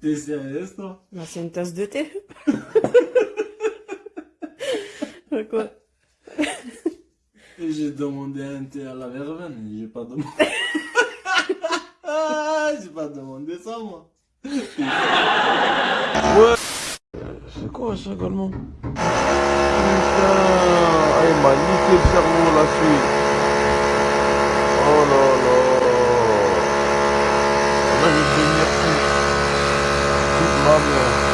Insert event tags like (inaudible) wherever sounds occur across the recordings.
T'es sérieuse, toi Bah, c'est une tasse de thé. Quoi J'ai demandé un thé à la verveine, j'ai pas demandé. j'ai pas demandé ça, moi. Ouais. C'est quoi ça également Putain, il m'a niqué le cerveau la suite. Oh là là. Là, je vais devenir fou. Mère.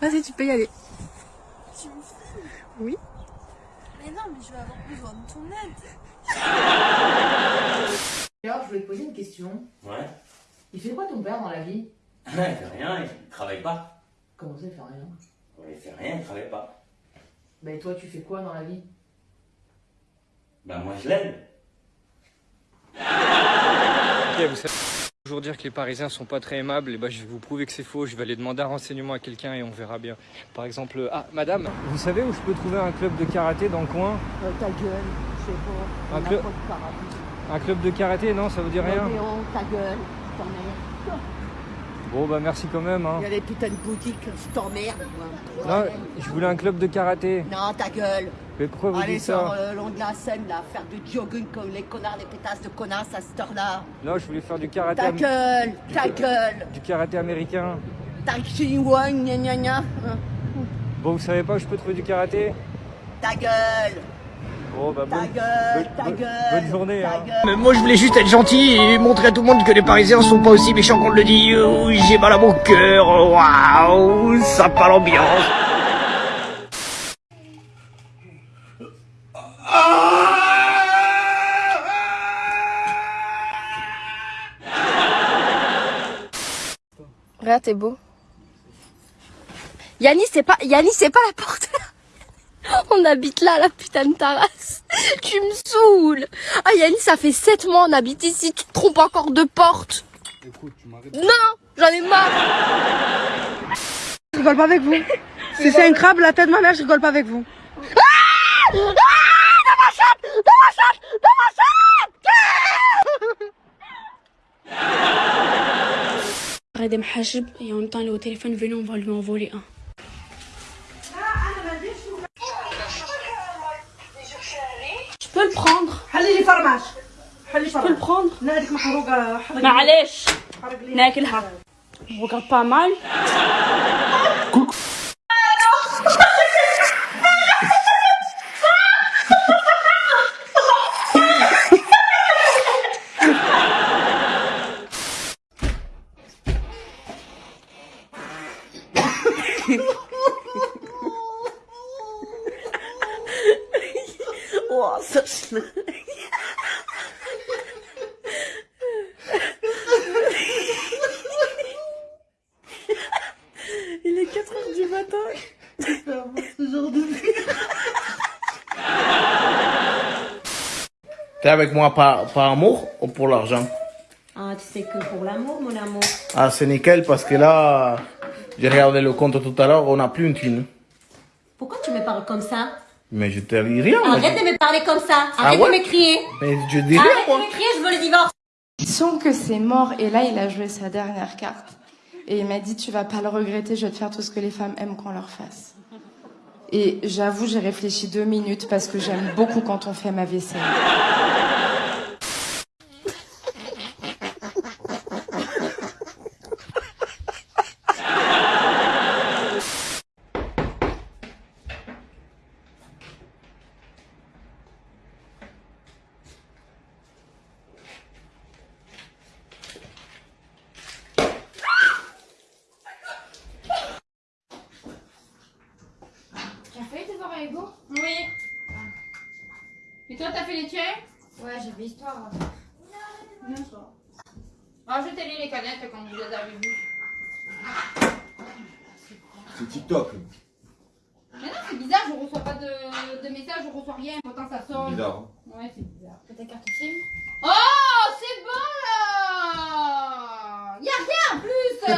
Vas-y, tu peux y aller. Oui. Mais non, mais je vais avoir besoin de ton aide. Alors, je voulais te poser une question. Ouais. Il fait quoi ton père dans la vie? Il fait rien, il travaille pas. Comment ça, il fait rien? Ouais, il fait rien, il travaille pas. Bah, et toi, tu fais quoi dans la vie? Bah moi je l'aide. Ok, vous savez toujours dire que les Parisiens sont pas très aimables, et bah je vais vous prouver que c'est faux. Je vais aller demander un renseignement à quelqu'un et on verra bien. Par exemple, ah madame, vous savez où je peux trouver un club de karaté dans le coin? Euh, ta gueule, je sais pas. Un club- pas de karaté. Un club de karaté, non, ça vous dit rien? ta gueule. Bon bah merci quand même. Hein. Il y a des putains de boutiques, je t'emmerde. Non, je voulais un club de karaté. Non, ta gueule. Mais pourquoi vous Allez dites sur ça le long de la Seine, là, faire du jogging comme les connards, les pétasses de connasses à cette heure-là. Non, je voulais faire du karaté. Ta gueule, ta gueule. Du karaté américain. Ta chinois, gna gna gna. Bon, vous savez pas où je peux trouver du karaté? Ta gueule, Bon bah ta bonne, gueule, bonne- ta gueule. bonne journée. ta hein. gueule. Mais moi je voulais juste être gentil et montrer à tout le monde que les Parisiens sont pas aussi méchants qu'on le dit. Oh, J'ai mal à mon cœur, waouh, ça pas l'ambiance. Regarde, t'es beau. Yannis, c'est pas, Yannis, c'est pas la porte. (laughs) (laughs) On habite là, la putain de tarasse. (laughs) Tu me saoules. Ah, Yannis, ça fait 7 mois, on habite ici. Tu te trompes encore de porte. Non, j'en ai marre. Je rigole pas avec vous. (laughs) Si c'est un crabe, la tête de ma mère, je rigole pas avec vous. Arrête de me et en même temps, elle est au téléphone, venez, on va lui en voler un. حلي لي فرماج حلي فرماج شكون لا هذيك محروقة. حرق معليش. ناكلها بوكا با مال (laughs) واصل. T'es avec moi par, par amour ou pour l'argent? Ah, tu sais que pour l'amour, mon amour. Ah, c'est nickel parce que là, j'ai regardé le compte tout à l'heure, on n'a plus une thune. Pourquoi tu me parles comme ça? Mais je te dis rien. moi. Arrête de me parler comme ça. Ah Arrête ouais? de me crier. Mais je dis rien, Arrête moi. de me crier, je veux le divorce. Son que c'est mort et là il a joué sa dernière carte. Et il m'a dit tu vas pas le regretter, je vais te faire tout ce que les femmes aiment qu'on leur fasse. Et j'avoue j'ai réfléchi deux minutes parce que j'aime beaucoup quand on fait ma vaisselle. Tu as fait tes devoirs avec vous Oui. Et toi, t'as fait les tiens Ouais, j'ai fait histoire. Bien sûr. Rajoutez-les les canettes quand vous les avez vues. C'est TikTok. Mais non, c'est bizarre, je reçois pas de, de messages, je reçois rien, pourtant ça sonne. Bizarre. hein. Ouais, c'est bizarre. T'as ta carte SIM Oh, c'est bon là Y'a rien en plus (laughs) euh.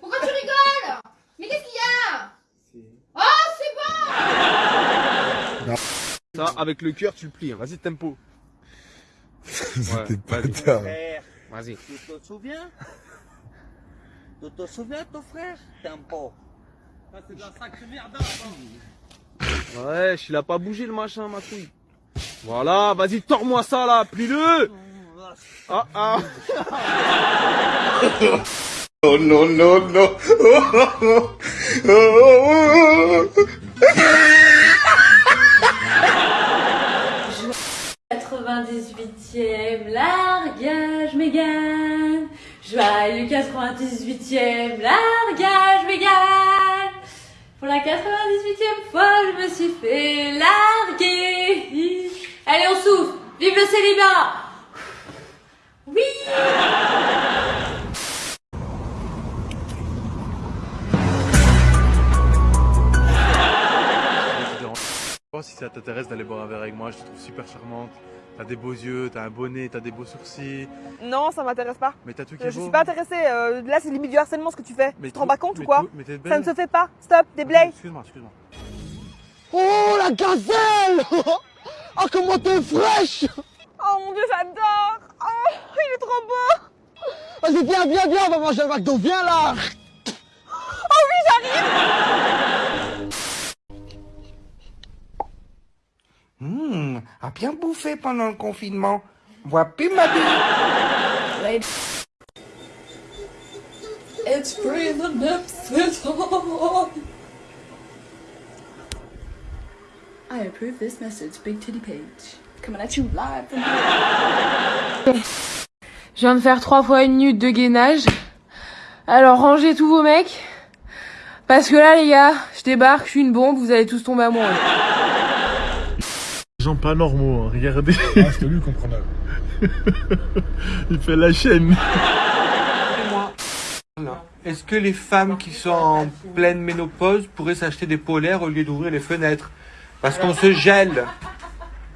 Pourquoi tu rigoles Mais qu'est-ce qu'il y a Oh, c'est bon Ça, avec le cœur, tu le plies. hein. Vas-y, tempo. (laughs) C'était pas vas-y. tard. Vas-y. Tu te souviens? Tu te souviens, ton frère? Tempo. c'est de la sacrée merde. Ouais, il a pas bougé le machin, ma couille. Voilà, vas-y, tords-moi ça là, plie-le Ah ah (laughs) Oh non, non, non. (laughs) Oh, oh, oh, oh. 98e largage Mégane. Joyeux 98e largage Mégane. Pour la 98e fois, je me suis fait larguer. Allez, on souffle. Vive le célibat. Oui. Si ça t'intéresse d'aller boire un verre avec moi, je te trouve super charmante. T'as des beaux yeux, t'as un bonnet, t'as des beaux sourcils. Non, ça m'intéresse pas. Mais t'as tout qui est je beau. suis pas intéressée. euh, là, c'est limite du harcèlement ce que tu fais. Mais tu te rends pas compte ou quoi mais Ça ne se fait pas. Stop, déblaye. Excuse-moi, excuse-moi. Oh la gazelle Oh (laughs) comment t'es fraîche (laughs) Oh mon dieu, j'adore. Oh, il est trop beau. Vas-y viens, viens, viens, on va manger un McDo, viens là Oh oui, j'arrive. Hum, a bien bouffé pendant le confinement. Vois plus ma vie. It's free the I approve this message, Big Titty Page. Coming at you live from Je viens de faire trois fois une minute de gainage. Alors rangez tous vos mecs. Parce que là les gars, je débarque, je suis une bombe, vous allez tous tomber amoureux. Les gens pas normaux, hein, regardez. Ah, c'est lui qu'on prend Il fait la chaîne. Est-ce que les femmes qui sont en pleine ménopause pourraient s'acheter des polaires au lieu d'ouvrir les fenêtres? Parce qu'on se gèle.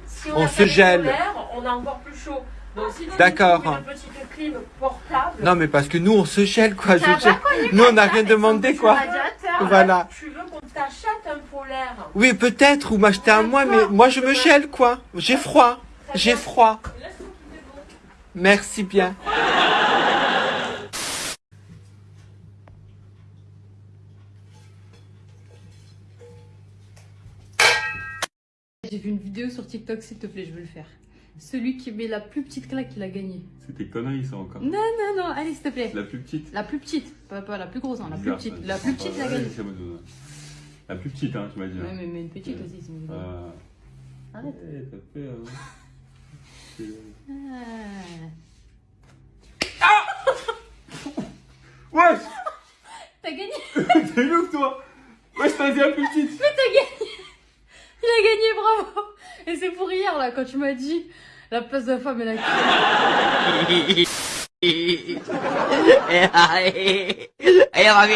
Si On se gèle. polaire, On a encore plus chaud. Donc si tu D'accord. trouves une petite clim portable. Non mais parce que nous on se gèle quoi. Je Nous on n'a rien demandé quoi. Voilà. Oui peut-être ou m'acheter un moi mais moi je me gèle quoi. J'ai froid. J'ai froid. Merci bien. J'ai vu une vidéo sur TikTok, s'il te plaît, je veux le faire. Celui qui met la plus petite claque, il a gagné. C'était conneries ça encore. Non, non, non, allez, s'il te plaît. La plus petite. La plus petite, pas, pas la plus grosse, hein, la plus petite. La plus petite, il a La plus petite, hein, tu m'as dit. Ouais, mais, mais une petite aussi, c'est mieux. Euh... Arrête. Ouais, ça fait, euh, Ah. Wesh T'as gagné T'es ouf toi Wesh, t'as dit la plus petite Mais t'as gagné Il a gagné, bravo Et c'est pour hier, là, quand tu m'as dit la place de la femme et la Avant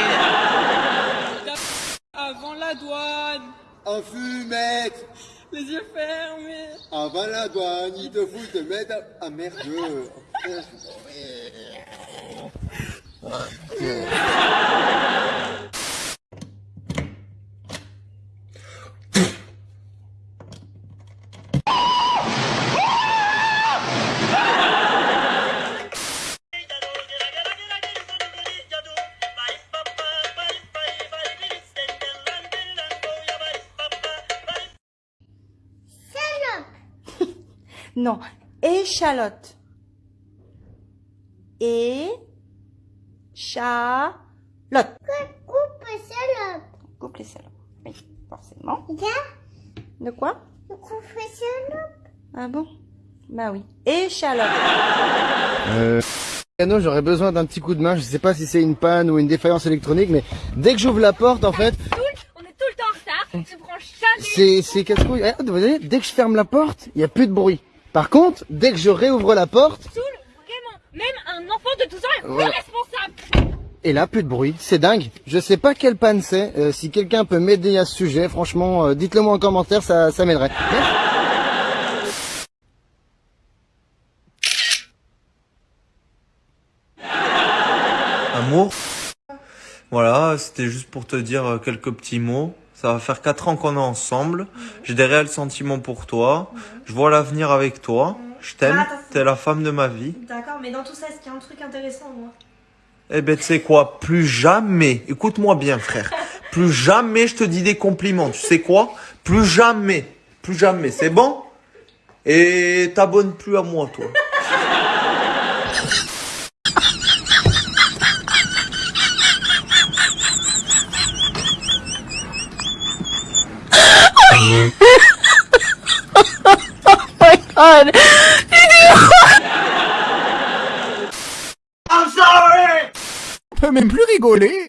la douane. En fumette. Les yeux fermés. Avant la douane, il te faut te mettre à... Ah merde (laughs) Non, échalote. Et cha lot. Coupe les salopes. Coupe les salopes. Oui, forcément. De quoi? Coupe les salopes. Ah bon? Bah oui. Échalote. Euh, piano, j'aurais besoin d'un petit coup de main. Je sais pas si c'est une panne ou une défaillance électronique, mais dès que j'ouvre la porte, en fait, On est tout le temps en retard, tu prends jamais. c'est c'est casse-couille. Voyez, dès que je ferme la porte, il y a plus de bruit. Par contre, dès que je réouvre la porte, vraiment, même un enfant de 12 ans est responsable. Et là, plus de bruit. C'est dingue. Je sais pas quelle panne c'est. Euh, si quelqu'un peut m'aider à ce sujet, franchement, euh, dites-le moi en commentaire, ça, ça m'aiderait. Amour. Voilà, c'était juste pour te dire euh, quelques petits mots. Ça va faire quatre ans qu'on est ensemble. J'ai des réels sentiments pour toi. Je vois l'avenir avec toi. Je t'aime. Ah. T'es la femme de ma vie. D'accord, mais dans tout ça, est-ce qu'il y a un truc intéressant, moi? Eh ben, tu sais quoi? Plus jamais. Écoute-moi bien, frère. Plus jamais je te dis des compliments. Tu sais quoi? Plus jamais. Plus jamais. C'est bon? Et t'abonnes plus à moi, toi. God. I'm sorry On peut même plus rigoler